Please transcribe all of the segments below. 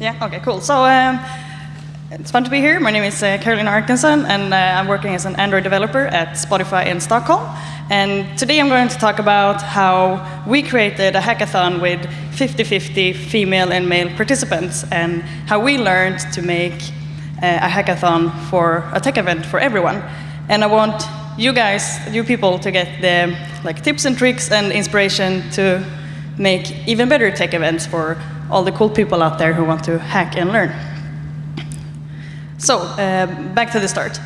Yeah, okay, cool. So um, it's fun to be here. My name is uh, Carolina Arkenson, and uh, I'm working as an Android developer at Spotify in Stockholm. And today I'm going to talk about how we created a hackathon with 50-50 female and male participants, and how we learned to make uh, a hackathon for a tech event for everyone. And I want you guys, you people, to get the like tips and tricks and inspiration to make even better tech events for all the cool people out there who want to hack and learn. So, uh, back to the start.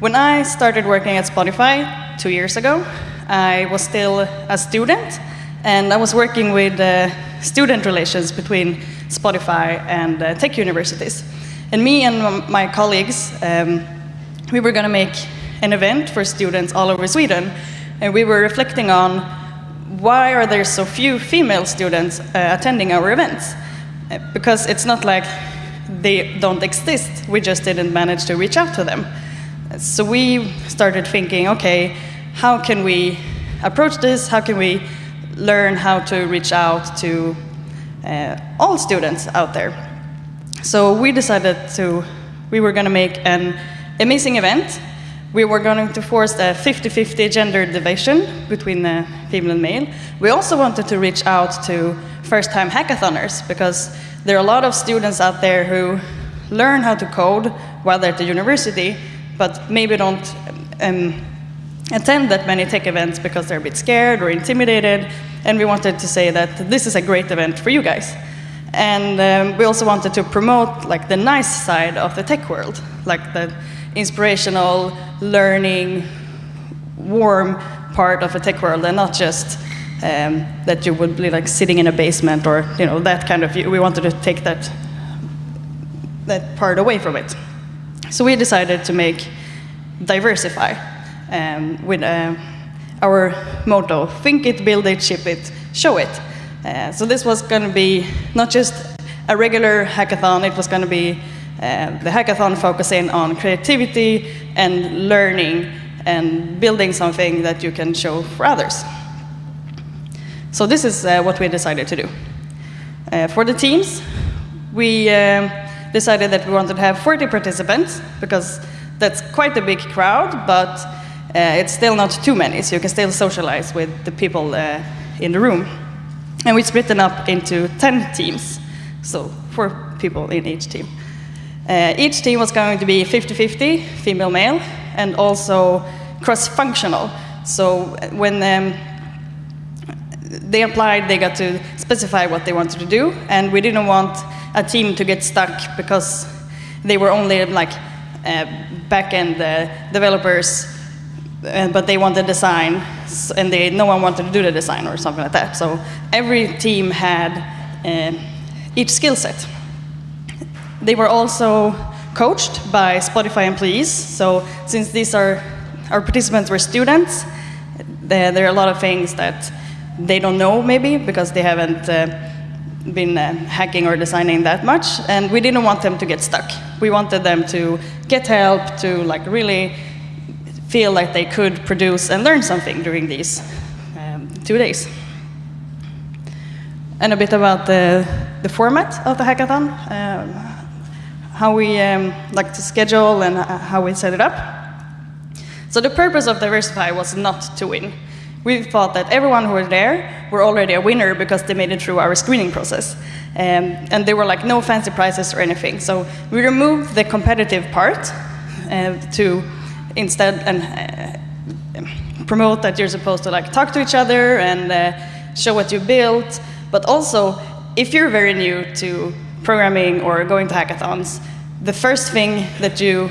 When I started working at Spotify two years ago, I was still a student, and I was working with uh, student relations between Spotify and uh, tech universities. And me and my colleagues, um, we were going to make an event for students all over Sweden, and we were reflecting on why are there so few female students uh, attending our events? Because it's not like they don't exist, we just didn't manage to reach out to them. So we started thinking, okay, how can we approach this? How can we learn how to reach out to uh, all students out there? So we decided to, we were going to make an amazing event we were going to force a 50-50 gender division between female and male. We also wanted to reach out to first-time hackathoners because there are a lot of students out there who learn how to code while they're at the university, but maybe don't um, attend that many tech events because they're a bit scared or intimidated. And we wanted to say that this is a great event for you guys. And um, we also wanted to promote like the nice side of the tech world, like the inspirational, learning, warm part of a tech world, and not just um, that you would be like sitting in a basement or you know that kind of. We wanted to take that that part away from it. So we decided to make diversify um, with uh, our motto: think it, build it, ship it, show it. Uh, so this was going to be not just a regular hackathon; it was going to be the hackathon focusing on creativity and learning and building something that you can show for others. So this is uh, what we decided to do. Uh, for the teams, we um, decided that we wanted to have 40 participants because that's quite a big crowd, but uh, it's still not too many, so you can still socialize with the people uh, in the room. And we split them up into 10 teams, so four people in each team. Uh, each team was going to be 50-50, female-male, and also cross-functional. So uh, when um, they applied, they got to specify what they wanted to do, and we didn't want a team to get stuck because they were only like uh, back-end uh, developers, uh, but they wanted design, and they, no one wanted to do the design or something like that. So every team had uh, each skill set. They were also coached by Spotify employees. So since these are our participants were students, there, there are a lot of things that they don't know maybe because they haven't uh, been uh, hacking or designing that much, and we didn't want them to get stuck. We wanted them to get help, to like really feel like they could produce and learn something during these um, two days. And a bit about the, the format of the hackathon. Um, how we um, like to schedule and how we set it up. So the purpose of Diversify was not to win. We thought that everyone who was there were already a winner because they made it through our screening process. Um, and there were like no fancy prizes or anything. So we removed the competitive part uh, to instead and uh, promote that you're supposed to like talk to each other and uh, show what you built. But also, if you're very new to programming or going to hackathons, the first thing that you,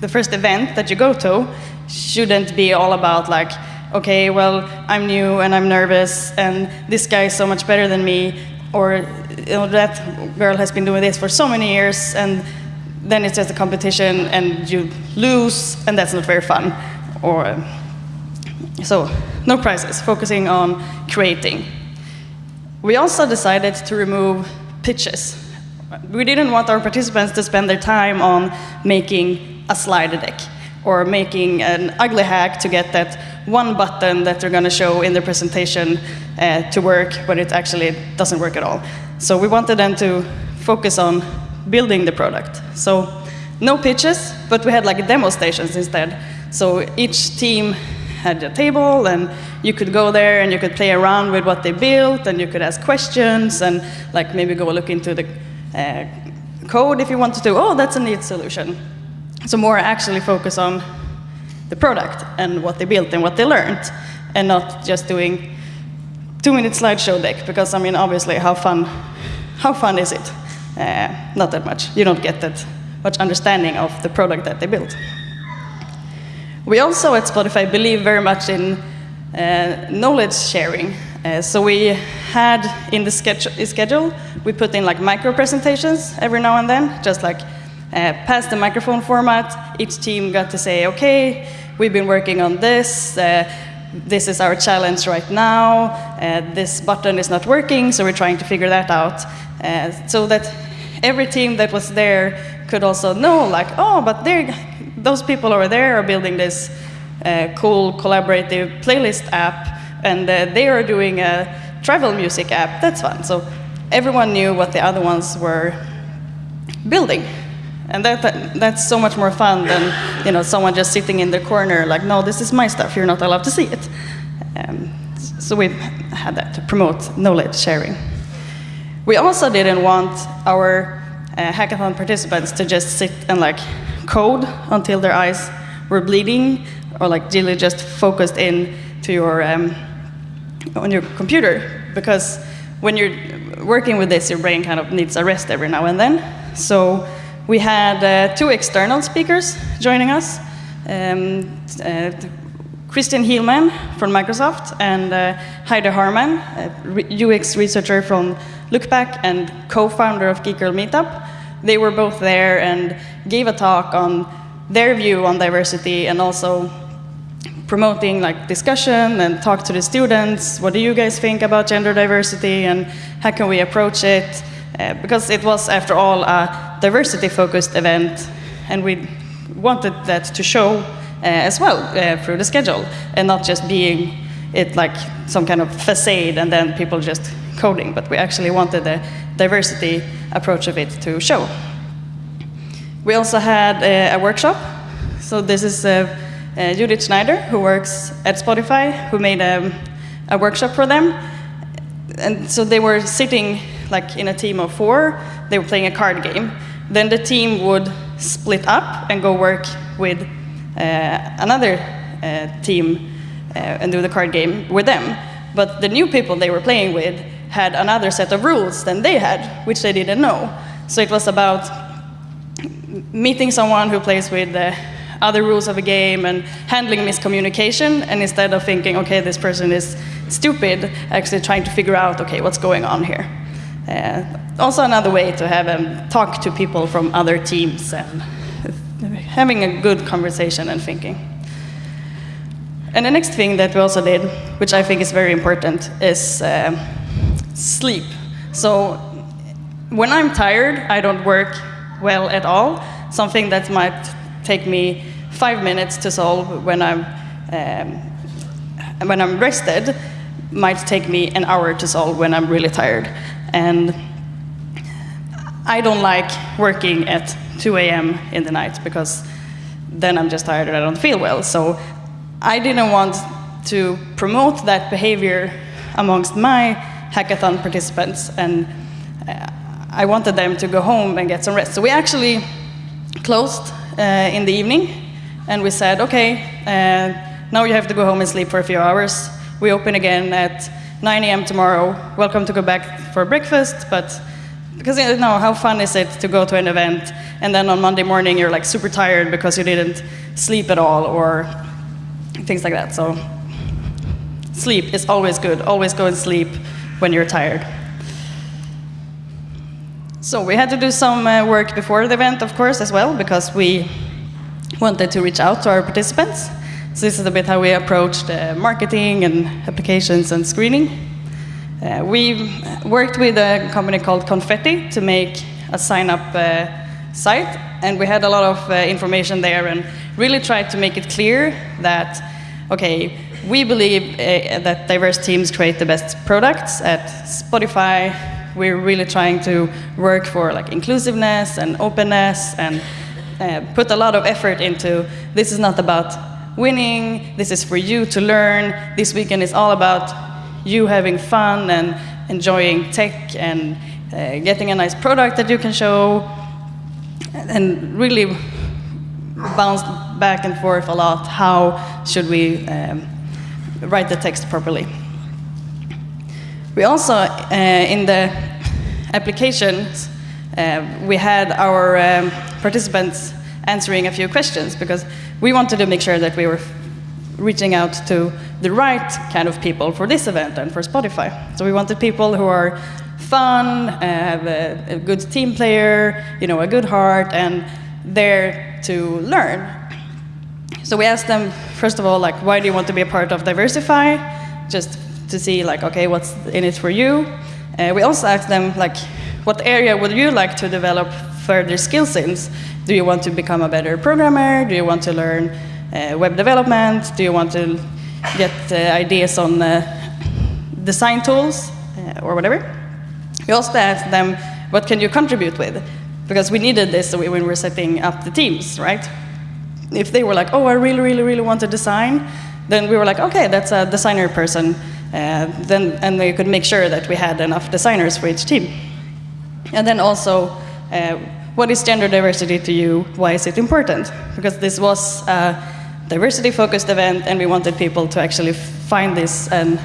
the first event that you go to shouldn't be all about like, okay, well, I'm new and I'm nervous and this guy is so much better than me or you know, that girl has been doing this for so many years and then it's just a competition and you lose and that's not very fun. Or, so no prizes, focusing on creating. We also decided to remove pitches we didn't want our participants to spend their time on making a slide deck or making an ugly hack to get that one button that they're going to show in their presentation uh, to work when it actually doesn't work at all. So we wanted them to focus on building the product. So no pitches, but we had like demo stations instead. So each team had a table and you could go there and you could play around with what they built and you could ask questions and like maybe go look into the uh, code if you want to. Do, oh, that's a neat solution. So more actually focus on the product and what they built and what they learned and not just doing two-minute slideshow deck because I mean obviously how fun how fun is it? Uh, not that much. You don't get that much understanding of the product that they built. We also at Spotify believe very much in uh, knowledge sharing. Uh, so we had in the schedule, we put in like micro presentations every now and then, just like uh, the microphone format. Each team got to say, okay, we've been working on this. Uh, this is our challenge right now. Uh, this button is not working, so we're trying to figure that out. Uh, so that every team that was there could also know, like, oh, but those people over there are building this cool collaborative playlist app, and uh, they are doing a travel music app. That's fun. So everyone knew what the other ones were building. And that, that, that's so much more fun than you know, someone just sitting in the corner like, no, this is my stuff, you're not allowed to see it. Um, so we had that to promote knowledge sharing. We also didn't want our uh, hackathon participants to just sit and like code until their eyes were bleeding or like really just focused in to your, um, on your computer because when you're working with this, your brain kind of needs a rest every now and then. So we had uh, two external speakers joining us, um, uh, Christian Heilmann from Microsoft and uh, Heidi Harman, UX researcher from Lookback and co-founder of Geek Girl Meetup. They were both there and gave a talk on their view on diversity and also promoting like discussion and talk to the students. What do you guys think about gender diversity and how can we approach it? Uh, because it was, after all, a diversity-focused event, and we wanted that to show uh, as well uh, through the schedule, and not just being it like some kind of facade and then people just coding, but we actually wanted the diversity approach of it to show. We also had a, a workshop. So this is uh, uh, Judith Schneider, who works at Spotify, who made a, a workshop for them. And so they were sitting like in a team of four, they were playing a card game. Then the team would split up and go work with uh, another uh, team uh, and do the card game with them. But the new people they were playing with had another set of rules than they had, which they didn't know. So it was about meeting someone who plays with the other rules of a game and handling miscommunication, and instead of thinking, okay, this person is stupid, actually trying to figure out, okay, what's going on here. Uh, also another way to have um, talk to people from other teams and having a good conversation and thinking. And the next thing that we also did, which I think is very important, is uh, sleep. So when I'm tired, I don't work well at all. Something that might take me five minutes to solve when I'm, um, when I'm rested might take me an hour to solve when I'm really tired. And I don't like working at 2 a.m. in the night because then I'm just tired and I don't feel well. So I didn't want to promote that behavior amongst my hackathon participants and uh, I wanted them to go home and get some rest. So we actually closed in the evening and we said, okay, uh, now you have to go home and sleep for a few hours. We open again at 9 a.m. tomorrow. Welcome to go back for breakfast, but because you know, how fun is it to go to an event and then on Monday morning you're like super tired because you didn't sleep at all or things like that. So sleep is always good. Always go and sleep when you're tired. So we had to do some uh, work before the event, of course, as well, because we wanted to reach out to our participants. So this is a bit how we approached uh, marketing and applications and screening. Uh, we worked with a company called Confetti to make a sign-up uh, site, and we had a lot of uh, information there and really tried to make it clear that, okay, we believe uh, that diverse teams create the best products at Spotify. We're really trying to work for like inclusiveness and openness and uh, put a lot of effort into this is not about winning, this is for you to learn. This weekend is all about you having fun and enjoying tech and uh, getting a nice product that you can show and really bounced back and forth a lot. How should we um, write the text properly? We also, uh, in the applications, uh, we had our um, participants answering a few questions because we wanted to make sure that we were reaching out to the right kind of people for this event and for Spotify. So we wanted people who are fun, have a, a good team player, you know, a good heart, and there to learn. So we asked them, first of all, like, why do you want to be a part of Diversify? Just to see, like, okay, what's in it for you? Uh, we also asked them, like, what area would you like to develop further skills in? Do you want to become a better programmer? Do you want to learn uh, web development? Do you want to get uh, ideas on uh, design tools uh, or whatever? We also asked them, what can you contribute with? Because we needed this when we were setting up the teams, right? If they were like, oh, I really, really, really want to design, then we were like, okay, that's a designer person. Uh, then, and we could make sure that we had enough designers for each team. And then also, uh, what is gender diversity to you? Why is it important? Because this was a diversity-focused event, and we wanted people to actually find this an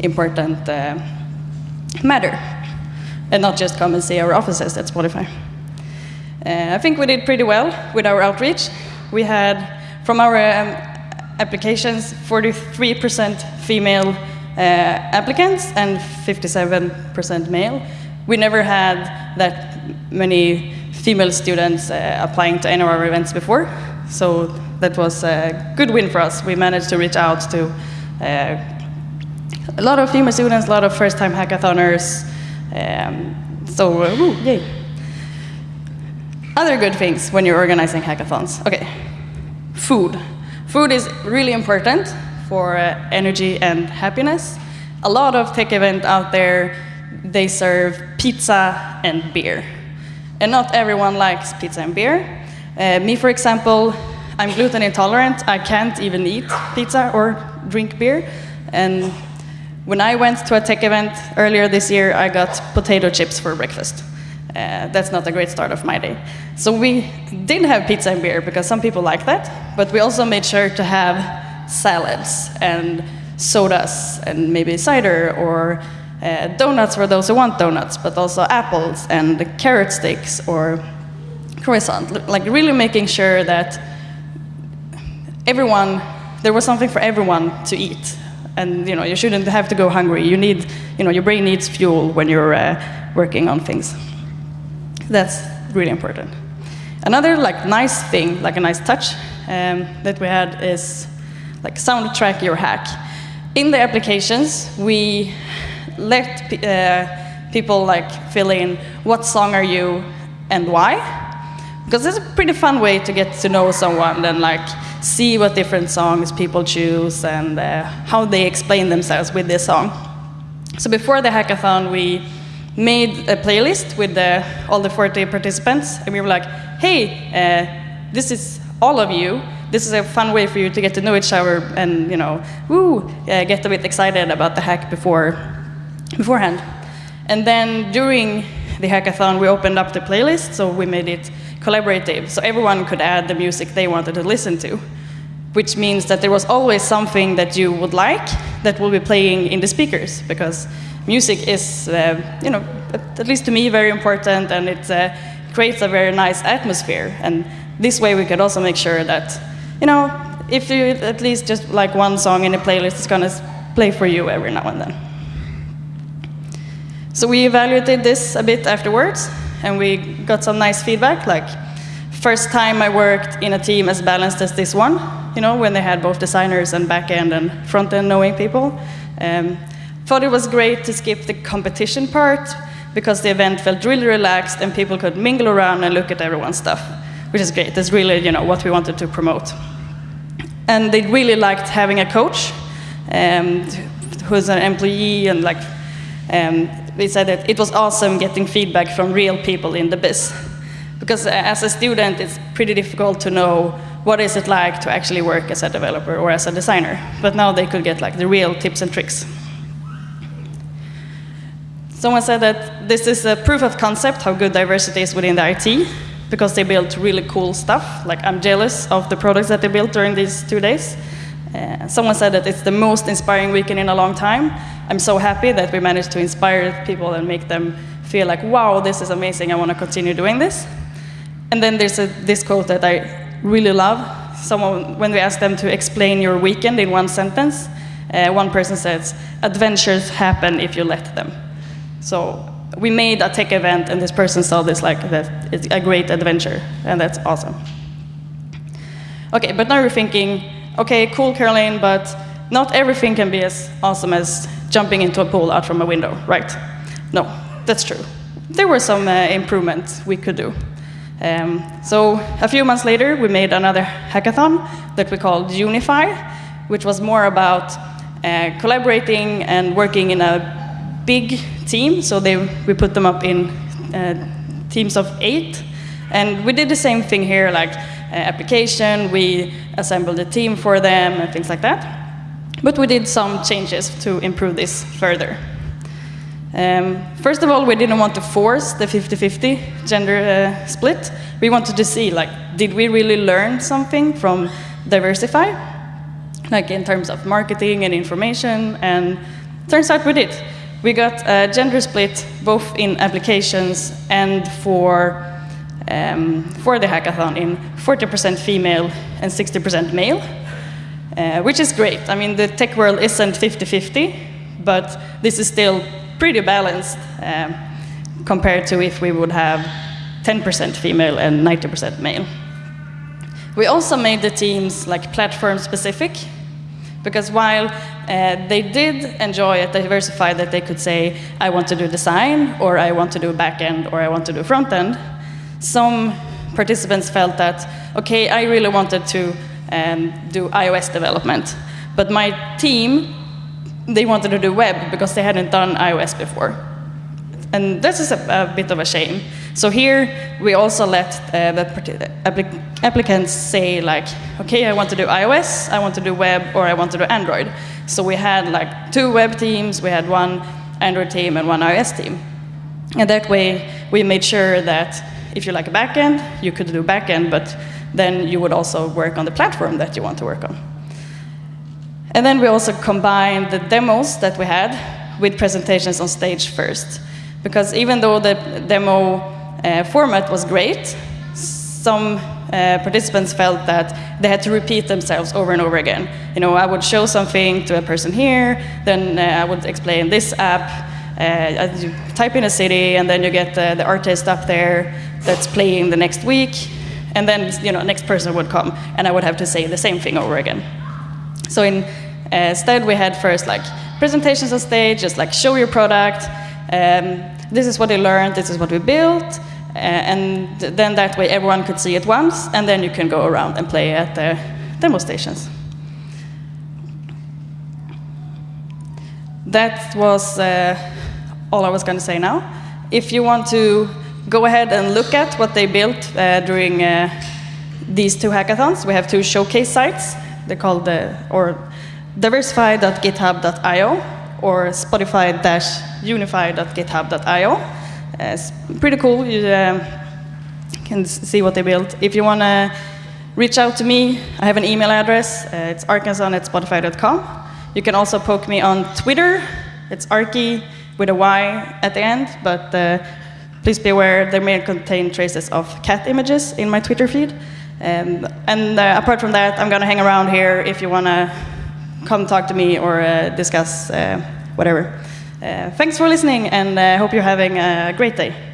important uh, matter and not just come and see our offices at Spotify. Uh, I think we did pretty well with our outreach. We had, from our um, applications, 43% female applicants and 57% male. We never had that many female students uh, applying to any of our events before, so that was a good win for us. We managed to reach out to uh, a lot of female students, a lot of first-time hackathoners, um, so, uh, yay. Other good things when you're organizing hackathons. Okay, food. Food is really important for uh, energy and happiness. A lot of tech events out there, they serve pizza and beer. And not everyone likes pizza and beer. Uh, me, for example, I'm gluten intolerant. I can't even eat pizza or drink beer. And when I went to a tech event earlier this year, I got potato chips for breakfast. Uh, that's not a great start of my day. So we did have pizza and beer because some people like that, but we also made sure to have salads and sodas and maybe cider or uh, donuts for those who want donuts, but also apples and carrot sticks or croissant. Like really making sure that everyone, there was something for everyone to eat and you know you shouldn't have to go hungry. You need, you know, your brain needs fuel when you're uh, working on things. That's really important. Another like nice thing, like a nice touch um, that we had is like soundtrack your hack. In the applications, we let uh, people like fill in what song are you and why, because it's a pretty fun way to get to know someone and like see what different songs people choose and uh, how they explain themselves with this song. So before the hackathon, we made a playlist with the, all the 40 participants, and we were like, hey, uh, this is all of you. This is a fun way for you to get to know each other and, you know, woo, get a bit excited about the hack before, beforehand. And then during the hackathon, we opened up the playlist, so we made it collaborative, so everyone could add the music they wanted to listen to, which means that there was always something that you would like that will be playing in the speakers, because music is, uh, you know, at least to me, very important, and it uh, creates a very nice atmosphere. And this way we could also make sure that, you know, if you at least just like one song in a playlist, it's going to play for you every now and then. So we evaluated this a bit afterwards, and we got some nice feedback, like first time I worked in a team as balanced as this one, you know, when they had both designers and back-end and front-end knowing people. Um, thought it was great to skip the competition part because the event felt really relaxed and people could mingle around and look at everyone's stuff, which is great. That's really, you know, what we wanted to promote. And they really liked having a coach um, who's an employee and like um, we said that it was awesome getting feedback from real people in the biz. Because uh, as a student, it's pretty difficult to know what is it like to actually work as a developer or as a designer. But now they could get like the real tips and tricks. Someone said that this is a proof of concept how good diversity is within the IT because they built really cool stuff. Like I'm jealous of the products that they built during these two days. Uh, someone said that it's the most inspiring weekend in a long time. I'm so happy that we managed to inspire people and make them feel like, wow, this is amazing, I want to continue doing this. And then there's a, this quote that I really love. Someone, when we asked them to explain your weekend in one sentence, uh, one person says, adventures happen if you let them. So we made a tech event, and this person saw this like that it's a great adventure, and that's awesome. Okay, but now you're thinking, okay, cool, Caroline, but not everything can be as awesome as jumping into a pool out from a window, right? No, that's true. There were some uh, improvements we could do. Um, so a few months later, we made another hackathon that we called Unify, which was more about uh, collaborating and working in a big team. So they, we put them up in uh, teams of eight. And we did the same thing here, like uh, application, we assembled a team for them and things like that. But we did some changes to improve this further. Um, first of all, we didn't want to force the 50-50 gender uh, split. We wanted to see, like, did we really learn something from Diversify? Like in terms of marketing and information, and turns out we did. We got a gender split both in applications and for, um, for the hackathon in 40% female and 60% male, uh, which is great. I mean, the tech world isn't 50-50, but this is still pretty balanced um, compared to if we would have 10% female and 90% male. We also made the teams like platform specific, because while uh, they did enjoy it, diversify that they could say, I want to do design, or I want to do backend, or I want to do front end, some participants felt that, okay, I really wanted to um, do iOS development, but my team they wanted to do web because they hadn't done iOS before. And this is a, a bit of a shame. So here we also let uh, the applic applicants say like, okay, I want to do iOS, I want to do web, or I want to do Android. So we had like two web teams, we had one Android team and one iOS team. And that way we made sure that if you like a backend, you could do backend, but then you would also work on the platform that you want to work on. And then we also combined the demos that we had with presentations on stage first. Because even though the demo uh, format was great, some uh, participants felt that they had to repeat themselves over and over again. You know, I would show something to a person here, then uh, I would explain this app, uh, you type in a city, and then you get the, the artist up there that's playing the next week, and then you know, next person would come, and I would have to say the same thing over again. So in, uh, instead, we had first like presentations on stage, just like show your product. Um, this is what you learned. This is what we built. Uh, and then that way everyone could see it once, and then you can go around and play at the demo stations. That was uh, all I was going to say now. If you want to go ahead and look at what they built uh, during uh, these two hackathons, we have two showcase sites. They're called the, or diversify.github.io or spotify-unify.github.io. It's pretty cool. You uh, can see what they built. If you want to reach out to me, I have an email address. Uh, it's arkenson at spotify.com. You can also poke me on Twitter. It's Arky with a Y at the end, but uh, please be aware there may contain traces of cat images in my Twitter feed. Um, and uh, apart from that, I'm going to hang around here if you want to come talk to me or uh, discuss uh, whatever. Uh, thanks for listening, and I hope you're having a great day.